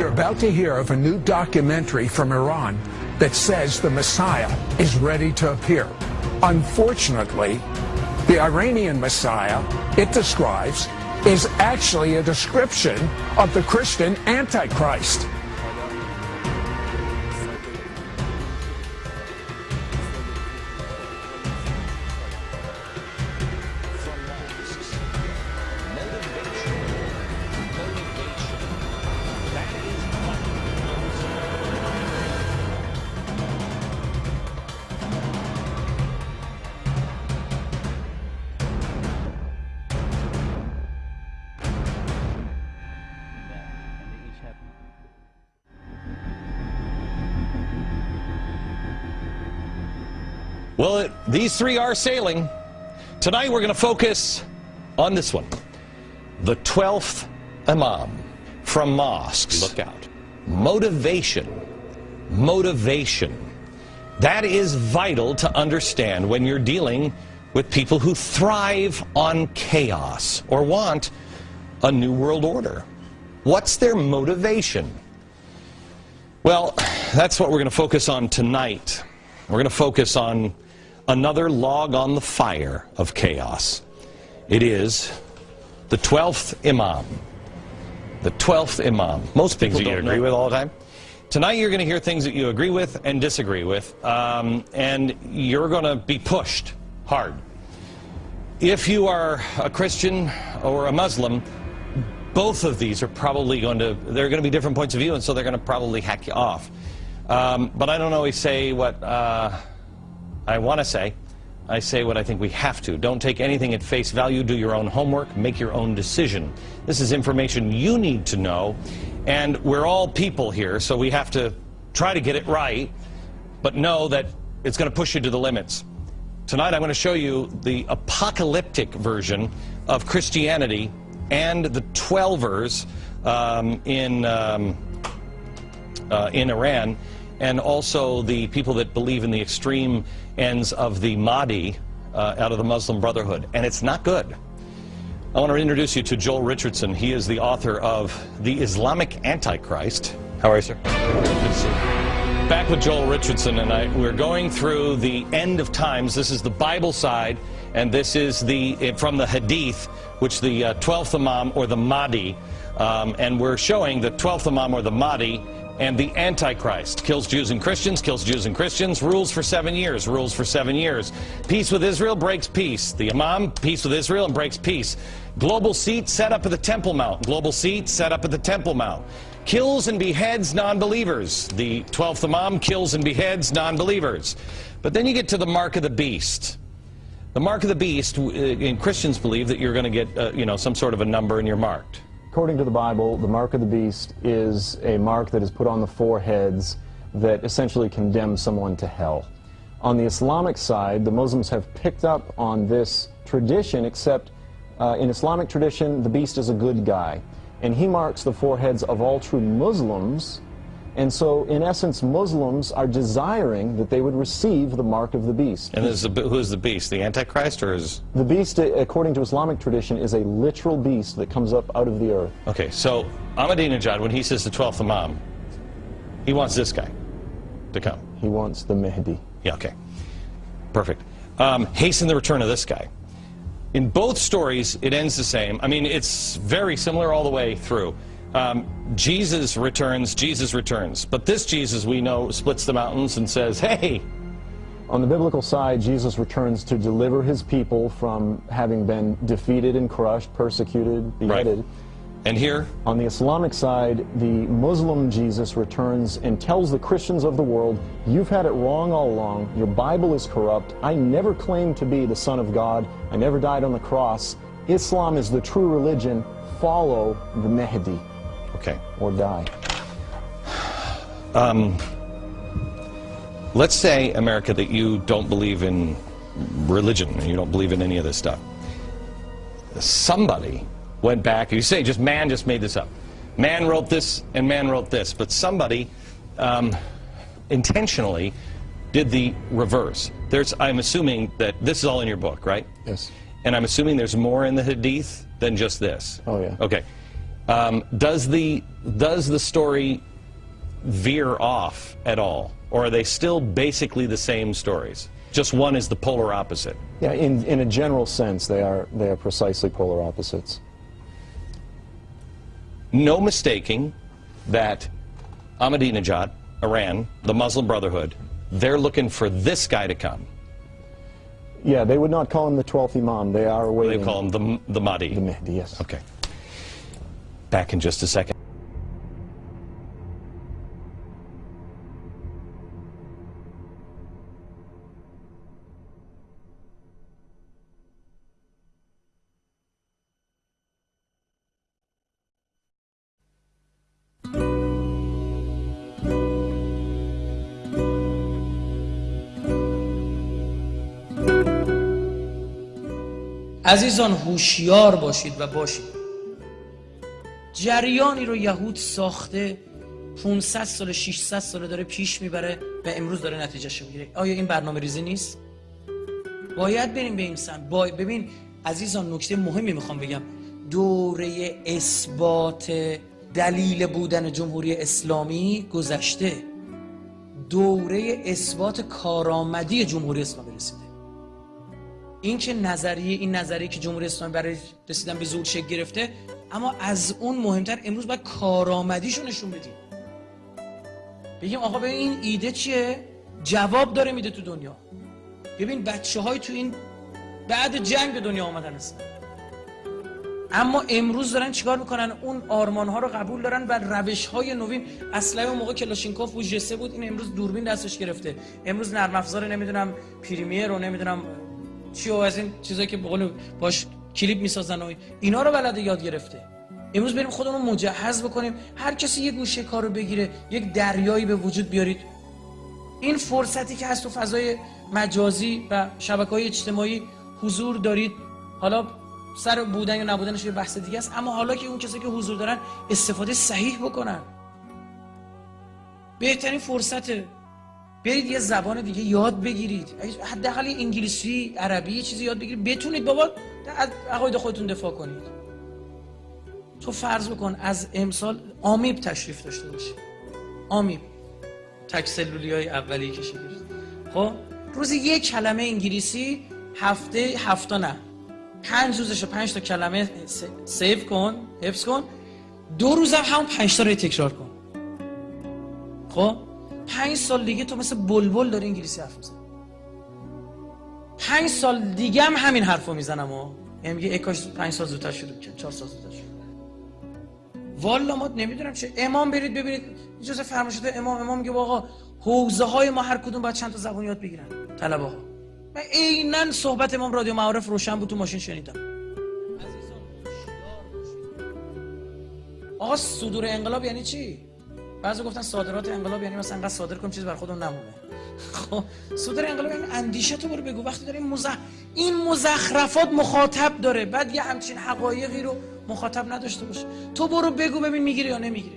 You're about to hear of a new documentary from Iran that says the Messiah is ready to appear. Unfortunately, the Iranian Messiah it describes is actually a description of the Christian Antichrist. Well, it, these three are sailing. Tonight we're going to focus on this one. The 12th Imam from mosques. Look out. Motivation. Motivation. That is vital to understand when you're dealing with people who thrive on chaos or want a new world order. What's their motivation? Well, that's what we're going to focus on tonight. We're going to focus on another log on the fire of chaos. It is the 12th Imam. The 12th Imam. Most things that you agree know. with all the time. Tonight you're going to hear things that you agree with and disagree with, um, and you're going to be pushed hard. If you are a Christian or a Muslim, both of these are probably going to, they're going to be different points of view, and so they're going to probably hack you off. Um, but I don't always say what uh, I want to say, I say what I think we have to. Don't take anything at face value. Do your own homework. Make your own decision. This is information you need to know. And we're all people here, so we have to try to get it right, but know that it's going to push you to the limits. Tonight I'm going to show you the apocalyptic version of Christianity and the Twelvers um, in, um, uh, in Iran and also the people that believe in the extreme ends of the Mahdi uh, out of the Muslim Brotherhood. And it's not good. I want to introduce you to Joel Richardson. He is the author of The Islamic Antichrist. How are you, sir? Back with Joel Richardson, and I, we're going through the end of times. This is the Bible side, and this is the from the Hadith, which the uh, 12th Imam or the Mahdi, um, and we're showing the 12th Imam or the Mahdi and the Antichrist. Kills Jews and Christians, kills Jews and Christians, rules for seven years, rules for seven years. Peace with Israel breaks peace. The Imam, peace with Israel and breaks peace. Global seat set up at the Temple Mount. Global seat set up at the Temple Mount. Kills and beheads non-believers. The 12th Imam kills and beheads non-believers. But then you get to the mark of the beast. The mark of the beast, uh, Christians believe that you're going to get, uh, you know, some sort of a number and you're marked. According to the Bible, the mark of the beast is a mark that is put on the foreheads that essentially condemns someone to hell. On the Islamic side, the Muslims have picked up on this tradition, except uh, in Islamic tradition, the beast is a good guy. And he marks the foreheads of all true Muslims and so, in essence, Muslims are desiring that they would receive the mark of the beast. And is the, who is the beast? The Antichrist or is... The beast, according to Islamic tradition, is a literal beast that comes up out of the earth. Okay, so Ahmadinejad, when he says the 12th Imam, he wants this guy to come. He wants the Mahdi. Yeah, okay. Perfect. Um, hasten the return of this guy. In both stories, it ends the same. I mean, it's very similar all the way through. Um, Jesus returns, Jesus returns. But this Jesus, we know, splits the mountains and says, hey. On the biblical side, Jesus returns to deliver his people from having been defeated and crushed, persecuted, beheaded. Right. And here? On the Islamic side, the Muslim Jesus returns and tells the Christians of the world, you've had it wrong all along, your Bible is corrupt, I never claimed to be the Son of God, I never died on the cross, Islam is the true religion, follow the Mahdi. Okay. Or die. Um, let's say, America, that you don't believe in religion, and you don't believe in any of this stuff. Somebody went back, you say, just man just made this up. Man wrote this, and man wrote this, but somebody um, intentionally did the reverse. There's, I'm assuming that this is all in your book, right? Yes. And I'm assuming there's more in the Hadith than just this. Oh, yeah. Okay. Um, does the does the story veer off at all, or are they still basically the same stories? Just one is the polar opposite. Yeah, in, in a general sense, they are, they are precisely polar opposites. No mistaking that Ahmadinejad, Iran, the Muslim Brotherhood, they're looking for this guy to come. Yeah, they would not call him the 12th Imam. They are They call him the, the Mahdi. the Mahdi, yes. Okay. Back in just a second. عزیزان هوشیار باشید و باشید جریانی رو یهود ساخته 500 سال 600 سال داره پیش می‌بره و امروز داره نتیجهش می‌گیره. آیا این برنامه ریزی نیست؟ باید بریم به این سمت. با... ببین عزیزان نکته مهمی می‌خوام بگم. دوره اثبات دلیل بودن جمهوری اسلامی گذشته. دوره اثبات کارآمدی جمهوری اسلامی رسیده. این که نظریه این نظریه که جمهوری اسلامی برای رسیدن به ظهور شکل گرفته اما از اون مهمتر امروز باید کارآمدیشو نشون بدیم. بگیم آقا ببین این ایده چیه؟ جواب داره میده تو دنیا. ببین بچه های تو این بعد جنگ به دنیا آمدن هستن. اما امروز دارن چیکار می‌کنن؟ اون آرمان ها رو قبول دارن و روش های نوین اصلا اون موقع کلاشینکوف بود جسه بود این امروز دوربین دستش گرفته. امروز نرم افزار نمی‌دونم پریمیر رو نمی‌دونم چی و از این چیزایی که بقول باش کلیپ می‌سازن و اینا رو بلده یاد گرفته. امروز بریم خودمون مجهز بکنیم. هر کسی یه گوشه کار رو بگیره یک دریایی به وجود بیارید. این فرصتی که هست تو فضای مجازی و شبکه های اجتماعی حضور دارید. حالا سر بودن یا نبودنش یه بحث دیگه است اما حالا که اون کسی که حضور دارن استفاده صحیح بکنن. بهترین فرصته برید یه زبان دیگه یاد بگیرید. حداقل انگلیسی عربی یه چیزی یاد بگیرید. بتونید بابا از عقاید خودتون دفاع کنید. تو فرض بکن از امسال آمیب تشریف داشته باشی. آمیب. تک سلولی های اولی که خب؟ روزی یک کلمه انگلیسی هفته هفته نه. پنج روزش پنج تا کلمه سیو کن حفظ کن. دو روزم همون پنج تا رو تکرار کن. خب؟ پنج سال دیگه تو مثل بلبل داری انگلیسی حرف می‌زنی. پنج سال دیگه هم همین حرف رو می‌زنم و یعنی میگه کاش پنج سال زودتر شروع کرد چهار سال زودتر شروع والا ما نمی‌دونم چه امام برید ببینید. اجازه فرمایشات امام امام میگه آقا حوزه های ما هر کدوم باید چند تا زبان یاد بگیرن. طلبه ها من عینا صحبت امام رادیو معارف روشن بود تو ماشین شنیدم. آقا صدور انقلاب یعنی چی؟ بعضی گفتن صادرات انقلاب یعنی مثلا انقدر صادر کنیم چیز بر خودمون نمونه. خب صدور انقلاب یعنی اندیشه تو برو بگو. وقتی داریم مزخ... این مزخرفات مخاطب داره. بعد یه همچین حقایقی رو مخاطب نداشته باشه. تو برو بگو ببین می‌گیره یا نمی‌گیره.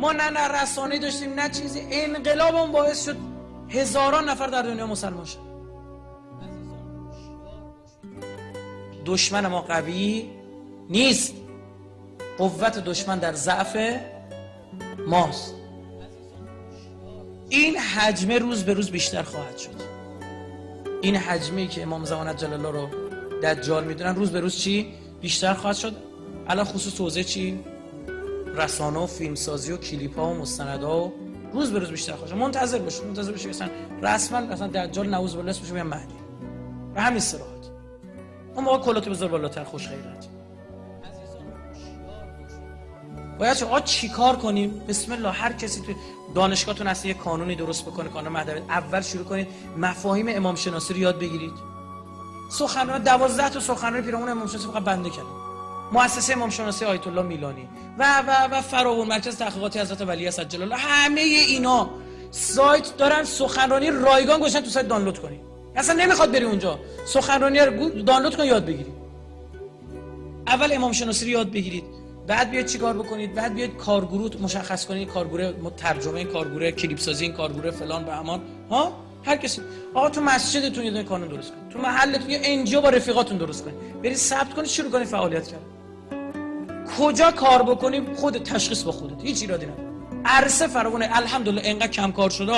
ما نه نه رسانه داشتیم نه چیزی. انقلاب اون باعث شد هزاران نفر در دنیا مسلمان شد دشمن ما قوی نیست. قوت دشمن در ضعف ماست. این حجمه روز به روز بیشتر خواهد شد. این حجمه که امام زمان جلال الله رو دجال می‌دونن روز به روز چی؟ بیشتر خواهد شد. الان خصوص توزیع چی؟ رسانه و فیلمسازی و کلیپ ها و مستندها و روز به روز بیشتر خواهد شد. منتظر باشید منتظر باشید. مثلا رسما مثلا دجال بالله اسمش میگن مهدی و همین صراحت. اون موقع کلات بالاتر خوش خیرت. باید چه چی کار کنیم؟ بسم الله هر کسی تو دانشگاهتون هست یه قانونی درست بکنه قانون مهدویت اول شروع کنید مفاهیم امام شناسی رو یاد بگیرید. سخنرانی 12 تا سخنرانی پیرامون امام شناسی فقط بنده کردیم مؤسسه امام شناسی آیت الله میلانی و و و فراون مرکز تحقیقاتی حضرت ولی عجل الله. همه اینا سایت دارن سخنرانی رایگان گوشن تو سایت دانلود کنید. اصلا نمی‌خواد بری اونجا. سخنرانی رو دانلود کن یاد بگیرید. اول امام شناسی رو یاد بگیرید. بعد بیاید چیکار بکنید؟ بعد بیاید کارگروه مشخص کنید کارگروه ترجمه کارگروه کلیپ سازی این کارگروه فلان و بهمان. ها؟ هر کسی. آقا تو مسجدتون یه کانون درست کنید. تو محلتون یه NGO با رفیقاتون درست کنید. برید ثبت کنید شروع کنید فعالیت کردن. کجا کار بکنی خود تشخیص با خودت. هیچ ایرادی نداره عرصه فراونه الحمدلله انقدر کم کار شده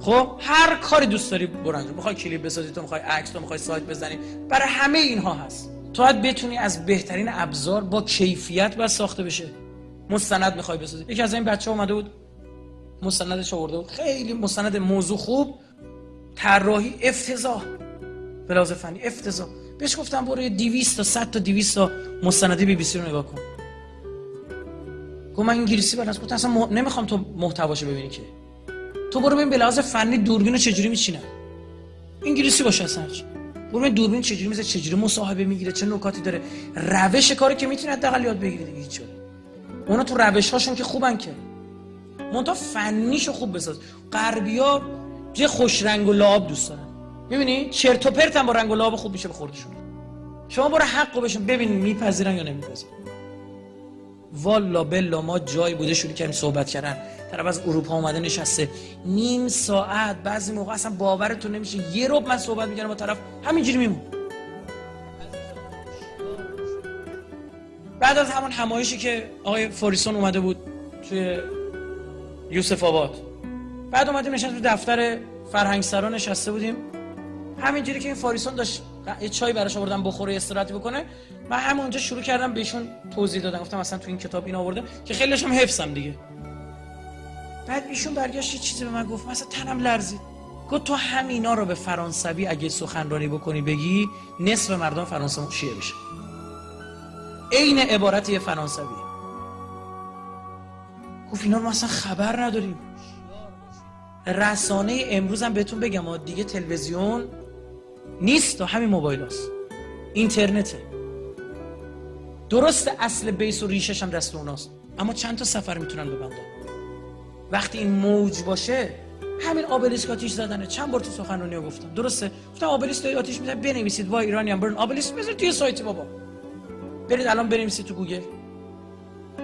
خب؟ هر کاری دوست داری برو انجام می‌خوای کلیپ بسازی تو می‌خوای عکس تو می‌خوای سایت بزنی. برای همه اینها هست. تو باید بتونی از بهترین ابزار با کیفیت باید ساخته بشه. مستند می‌خوای بسازی. یکی از این بچه اومده بود. مستندش آورده بود. خیلی مستند موضوع خوب. طراحی افتضاح. بلاز فنی افتضاح. بهش گفتم برو 200 تا 100 تا 200 تا مستند بی بی سی رو نگاه کن. گفت من انگلیسی بلد گفتم اصلا مح... نمی‌خوام تو محتواشو ببینی که. تو برو ببین به لحاظ فنی دوربین رو چجوری میچینه انگلیسی باشه اصلا. برو دوربین چجوری میزه چجوری مصاحبه می‌گیره چه نکاتی داره؟ روش کاری که می‌تونه حداقل یاد بگیری دیگه هیچ اونا تو روش هاشون که خوبن که. منتها فنیشو خوب بساز. غربیا یه خوش رنگ و لعاب دوست دارن. می‌بینی؟ چرت و پرت هم با رنگ و لعاب خوب میشه به خوردشون. شما برو حقو بشون. ببین میپذیرن یا نمیپذیرن. والا بلا ما جای بوده شروع کردیم صحبت کردن. طرف از اروپا اومده نشسته. نیم ساعت بعضی موقع اصلا باورتون نمیشه. یه روب من صحبت می‌کردم با طرف همینجوری میمون. بعد از همون همایشی که آقای فوریسون اومده بود توی یوسف آباد. بعد اومدیم نشست تو دفتر فرهنگ سرا نشسته بودیم. همینجوری که این فاریسون داشت یه چای براش آوردم بخوره استراحت بکنه. من همونجا شروع کردم بهشون توضیح دادم. گفتم مثلا تو این کتاب این آورده که خیلیش هم حفظم دیگه. بعد ایشون برگشت یه چیزی به من گفت. مثلا تنم لرزید. گفت تو همینا رو به فرانسوی اگه سخنرانی بکنی بگی نصف مردم فرانسه شیعه بشه عین عبارت یه فرانسوی گفت اینا رو مثلا خبر نداریم. رسانه امروز هم بهتون بگم دیگه تلویزیون نیست و همین موبایل هست اینترنته. درست اصل بیس و ریشش هم دست اوناست. اما چند تا سفر می‌تونن ببندن؟ وقتی این موج باشه همین آبلیسک آتیش زدنه. چند بار تو سخنرانی گفتم. درسته؟ گفتم آبلیسک آتیش می‌زنه بنویسید. وای ایرانیان برن. آبلیسک بذارید توی سایت بابا. برید الان بنویسید تو گوگل.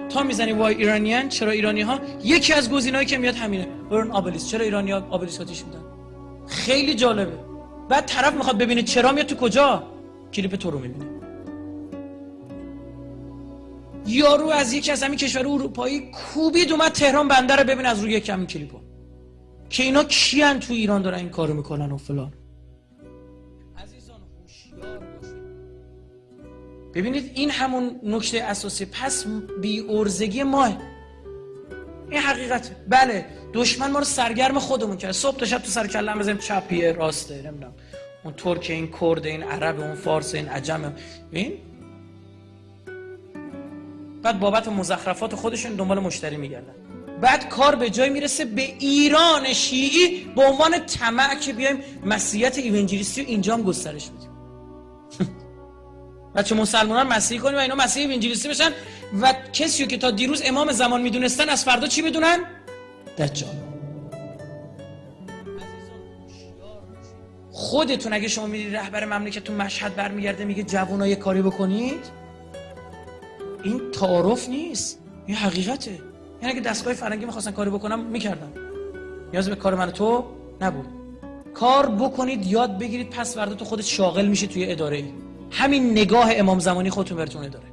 تا می‌زنی وای ایرانیان چرا ایرانی ها یکی از گزینه‌ای که میاد همینه. برن آبلیس. چرا ایرانی ها آبلیس آتیش میدن خیلی جالبه. بعد طرف می‌خواد ببینه چرا میاد تو کجا؟ کلیپ تو رو می‌بینه. یارو از یکی از همین کشور اروپایی کوبید اومد تهران بندر رو ببین از روی یک همین کلیپو. که اینا کیان تو ایران دارن این کارو می‌کنن و فلان. ببینید این همون نکته اساسی پس بی ارزگی ماه. این حقیقته. بله دشمن ما رو سرگرم خودمون کرد. صبح تا شب تو سر کلم بزنیم. چپیه راسته نمی‌دونم. اون ترک این کرد این عرب اون فارس این عجم. این؟ بعد بابت مزخرفات خودشون دنبال مشتری میگردن. بعد کار به جای می‌رسه به ایران شیعی به عنوان طمع که بیایم مسیحیت ایونجلیستی رو اینجا هم گسترش بدیم. بچه مسلمانان مسیحی کنیم و اینا مسیحی انجلیسی بشن. و کسی که تا دیروز امام زمان می‌دونستن از فردا چی بدونن؟ دجال. خودتون اگه شما میری رهبر مملکتتون مشهد برمیگرده میگه جوونا یه کاری بکنید؟ این تعارف نیست. این حقیقته. یعنی اگه دستگاه فرنگی می‌خواستن کاری بکنم می‌کردن. نیاز به کار من تو نبود. کار بکنید یاد بگیرید پس فردا تو خودت شاغل میشی توی اداره همین نگاه امام زمانی خودتون براتون داره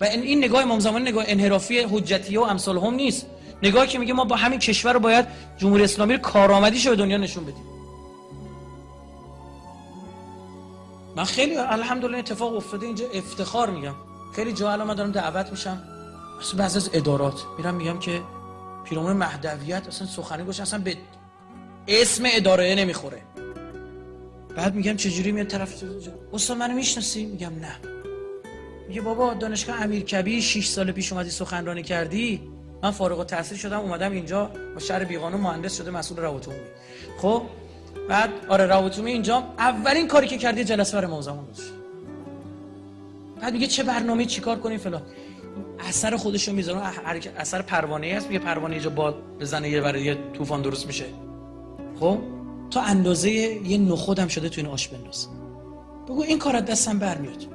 و این نگاه امام زمانی نگاه انحرافی حجتیه و امثال هم نیست. نگاهی که میگه ما با همین کشور رو باید جمهوری اسلامی رو کارآمدیشو به دنیا نشون بدیم. من خیلی الحمدلله اتفاق افتاده اینجا افتخار میگم. خیلی جا الان من دارم دعوت میشم. اصلا بعضی از ادارات میرم میگم که پیرامون مهدویت اصلا سخنی گوش اصلا به اسم اداره نمی‌خوره. بعد میگم چجوری میاد طرف استاد منو می‌شناسی؟ میگم نه. میگه بابا دانشگاه امیرکبیر 6 سال پیش اومدی سخنرانی کردی؟ من فارغ التحصیل شدم اومدم اینجا. با شهر بیقانون مهندس شده مسئول روابط عمومی خب بعد آره روابط عمومی اینجا. اولین کاری که کردی جلسه برای موزمان بود بعد میگه چه برنامه چیکار کنیم فلان. اثر خودش رو می‌ذاره اثر پروانه هست. میگه پروانه اینجا باد بزنه یه برای یه طوفان درست میشه. خب؟ تا اندازه یه نخودم شده تو این آش بنداز. بگو این کار دستم برمیاد.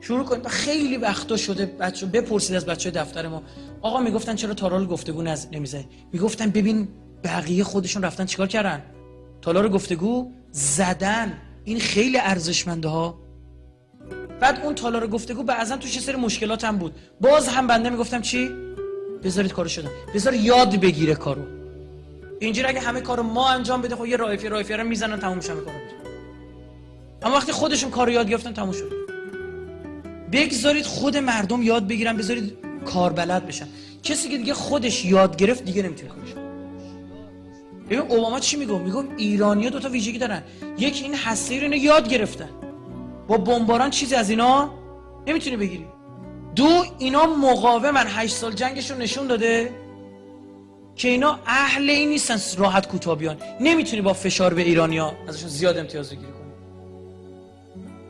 شروع کنید. خیلی وقتا شده بچه بپرسید از بچه دفتر ما. آقا می‌گفتن چرا تارال گفتگو نز... نمی‌زنی می‌گفتن ببین بقیه خودشون رفتن چیکار کردن؟ تالار گفتگو زدن. این خیلی ارزشمنده ها. بعد اون تالار گفتگو بعضا توش یه سری مشکلات هم بود. باز هم بنده می‌گفتم چی؟ بذارید کارو شدن. بذار یاد بگیره کارو. اینجوری اگه همه کارو ما انجام بده خب یه رایفی رایفی رو می‌زنن تموم میشه کارو اما وقتی خودشون کارو یاد گرفتن تموم شد بگذارید خود مردم یاد بگیرن بذارید کار بلد بشن. کسی که دیگه خودش یاد گرفت دیگه نمی‌تونه کارش ببین اوباما چی میگم میگم ایرانیا دو تا ویژگی دارن. یکی این هسته رو یاد گرفتن. با بمباران چیزی از اینا نمی‌تونی بگیری. دو اینا مقاومن. هشت سال جنگشون نشون داده. که اینا اهل این نیستن راحت کوتاه بیان. نمی‌تونی با فشار به ایرانیا ازشون زیاد امتیاز بگیری. کنی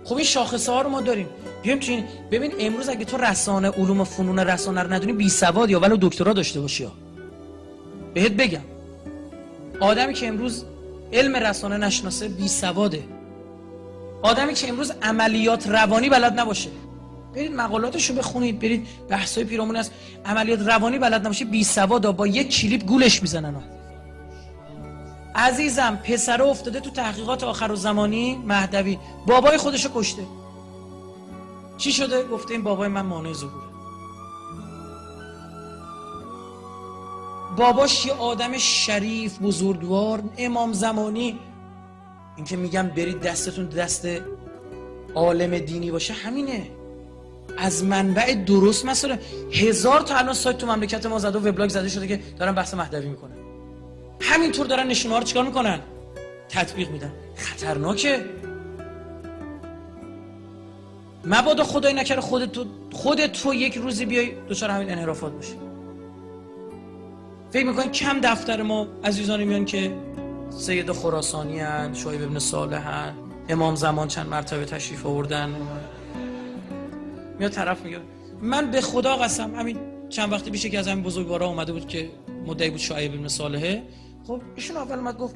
خب این شاخصه ها رو ما داریم. بیایم چین ببین امروز اگه تو رسانه علوم و فنون رسانه رو ندونی بی سواد یا ولو دکترا داشته باشی ها. بهت بگم. آدمی که امروز علم رسانه نشناسه بی سواده. آدمی که امروز عملیات روانی بلد نباشه. برید مقالاتشو بخونید برید بحثای پیرامون از عملیات روانی بلد نباشه بی سواد با یک کلیپ گولش می‌زنن. عزیزم پسر افتاده تو تحقیقات آخر و زمانی مهدوی. بابای خودشو کشته. چی شده؟ گفته این بابای من مانع ظهوره. باباش یه آدم شریف بزرگوار امام زمانی. اینکه میگم برید دستتون دست عالم دینی باشه همینه. از منبع درست مثلا هزار تا الان سایت تو مملکت ما زده و وبلاگ زده شده که دارن بحث مهدوی می‌کنن. همینطور دارن نشونه ها رو چیکار می‌کنن؟ تطبیق میدن. خطرناکه. مبادا خدای نکره خودت تو خودت تو یک روزی بیای دچار همین انحرافات باشی فکر می‌کنی کم دفتر ما عزیزانی میان که سید خراسانی هن شایب ابن صالح امام زمان چند مرتبه تشریف آوردن. میاد طرف میگه من به خدا قسم همین چند وقتی پیش که از همین بزرگوارا اومده بود که مدعی بود شایب ابن صالحه. خب ایشون اول اومد گفت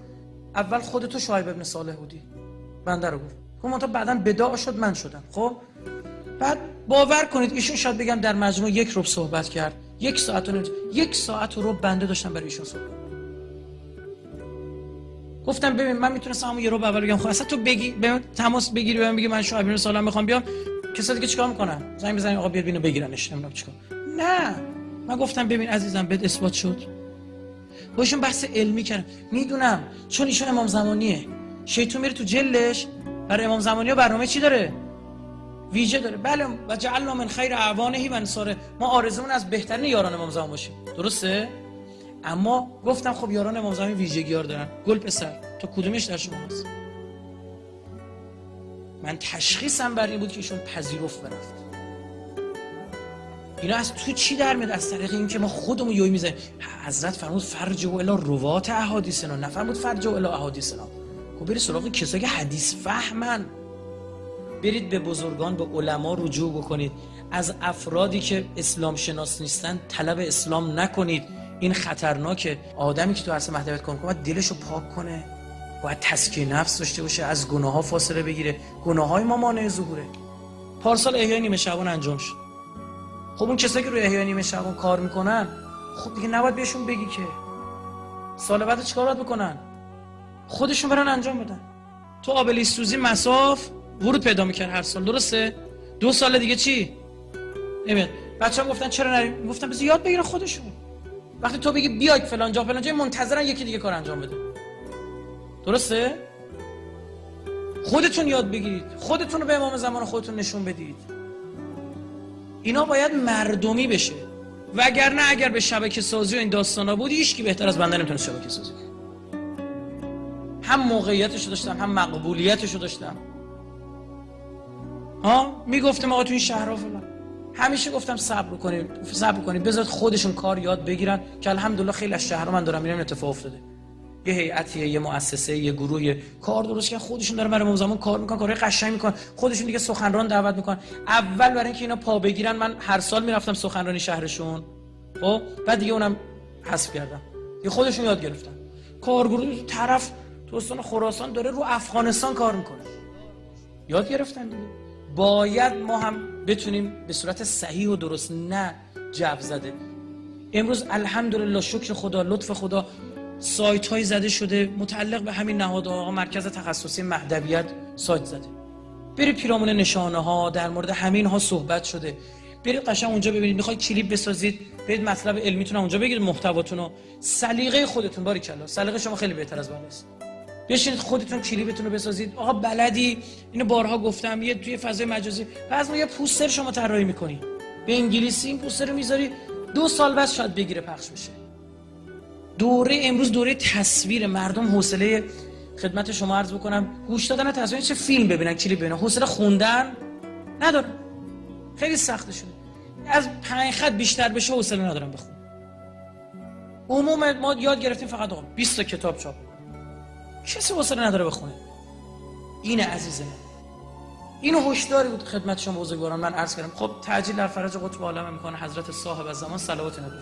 اول خودتو شایب ابن صالح بودی. بنده رو گفت. خب تا بعدا بداع شد من شدم. خب بعد باور کنید ایشون شاید بگم در مجموع یک روب صحبت کرد. یک ساعت و یک ساعت رو بنده داشتم برای ایشون صحبت گفتم ببین من می‌تونستم همون یه رو اول بگم. خب اصلا تو بگی به تماس بگیری بهم بگی من شایب ابن صالح می‌خوام بیام. کسایی که چیکار می‌کنن زنگ بزنین آقا بیاد بینو بگیرنش نمی‌دونم چیکار. نه. من گفتم ببین عزیزم بهت اثبات شد. باشون بحث علمی کردم می‌دونم چون ایشون امام زمانیه. شیطون میره تو جلش برای امام زمانی ها برنامه چی داره؟ ویژه داره. بله و جعلنا من خیر اعوانه و انصاره. ما آرزومون از بهترین یاران امام زمان باشیم درسته؟ اما گفتم خب یاران امام زمان ویژگی ها دارن. گل پسر تو کدومش در شما من تشخیصم بر این بود که ایشون پذیرفت برفت اینا از تو چی در میاد؟ از طریق اینکه ما خودمون یوی می‌زنیم. حضرت فرمود فرج و الا روات احادیثنا. نفرمود فرج و الا احادیثنا. خب برید سراغ کسایی که حدیث فهمن. برید به بزرگان به علما رجوع بکنید. از افرادی که اسلام شناس نیستن طلب اسلام نکنید. این خطرناکه. آدمی که تو عرصه مهدویت کن باید دلشو پاک کنه. باید تسکیه نفس داشته باشه از گناه ها فاصله بگیره. گناه های ما مانع ظهوره. پارسال احیای نیمه شبان انجام شد. خب اون کسایی که روی احیای نیمه شبان کار می‌کنن خب دیگه نباید بهشون بگی که. سال بعد چیکار باید بکنن؟ خودشون برن انجام بدن. تو آبلی سوزی مساف ورود پیدا می‌کرد هر سال درسته؟ دو سال دیگه چی؟ نمیاد بچه هم گفتن چرا نریم گفتن بذار یاد بگیرن خودشون. وقتی تو بگی بیاید فلان جا فلان جا منتظرن یکی دیگه کار انجام بده. درسته؟ خودتون یاد بگیرید. خودتون رو به امام زمان خودتون نشون بدید. اینا باید مردمی بشه. وگرنه اگر به شبکه سازی و این داستانا بود کی بهتر از بنده نمی‌تونه شبکه سازی هم موقعیتشو داشتم هم مقبولیتشو داشتم. ها؟ می‌گفتم آقا تو این شهرها فلان. همیشه گفتم صبر کنید صبر کنید بذارید خودشون کار یاد بگیرن که الحمدلله خیلی از شهرها من دارم میرم اتفاق افتاده. یه هیئتی یه مؤسسه یه گروه کار درست که خودشون دارن برای زمان کار می‌کنن کارهای قشنگ می‌کنن. خودشون دیگه سخنران دعوت می‌کنن. اول برای اینکه اینا پا بگیرن من هر سال می‌رفتم سخنرانی شهرشون. خب؟ بعد دیگه اونم حذف کردم. دیگه خودشون یاد گرفتن. کارگروه طرف تو استان خراسان داره رو افغانستان کار می‌کنه. یاد گرفتن دیگه. باید ما هم بتونیم به صورت صحیح و درست نه جو زده. امروز الحمدلله شکر خدا لطف خدا. سایت های زده شده متعلق به همین نهاد آقا مرکز تخصصی مهدویت سایت زده. برید پیرامون نشانه ها در مورد همین ها صحبت شده. برید قشنگ اونجا ببینید می‌خواید کلیپ بسازید برید مطلب علمیتون اونجا بگیرید محتواتون رو سلیقه خودتون باری کلا سلیقه شما خیلی بهتر از بالاست بشینید خودتون کلیپتون رو بسازید. آقا بلدی؟ اینو بارها گفتم یه توی فضای مجازی. بعضی یه پوستر شما طراحی می‌کنی. به انگلیسی این پوستر رو می‌ذاری دو سال بعد شاید بگیره پخش بشه. دوره امروز دوره تصویر مردم. حوصله خدمت شما عرض بکنم. گوش دادن تصویر چه فیلم ببینن کلیپ ببینن حوصله خوندن ندارم. خیلی سخته شده. از پنج خط بیشتر بشه حوصله ندارم بخون عموم ما یاد گرفتیم فقط آقا 20 کتاب چاپ کسی حوصله نداره بخونه. اینه عزیزم اینو هشداری بود خدمت شما بزرگواران من عرض کردم. خب تعجیل در فرج قطب عالم می‌کنه حضرت صاحب زمان صلوات نبی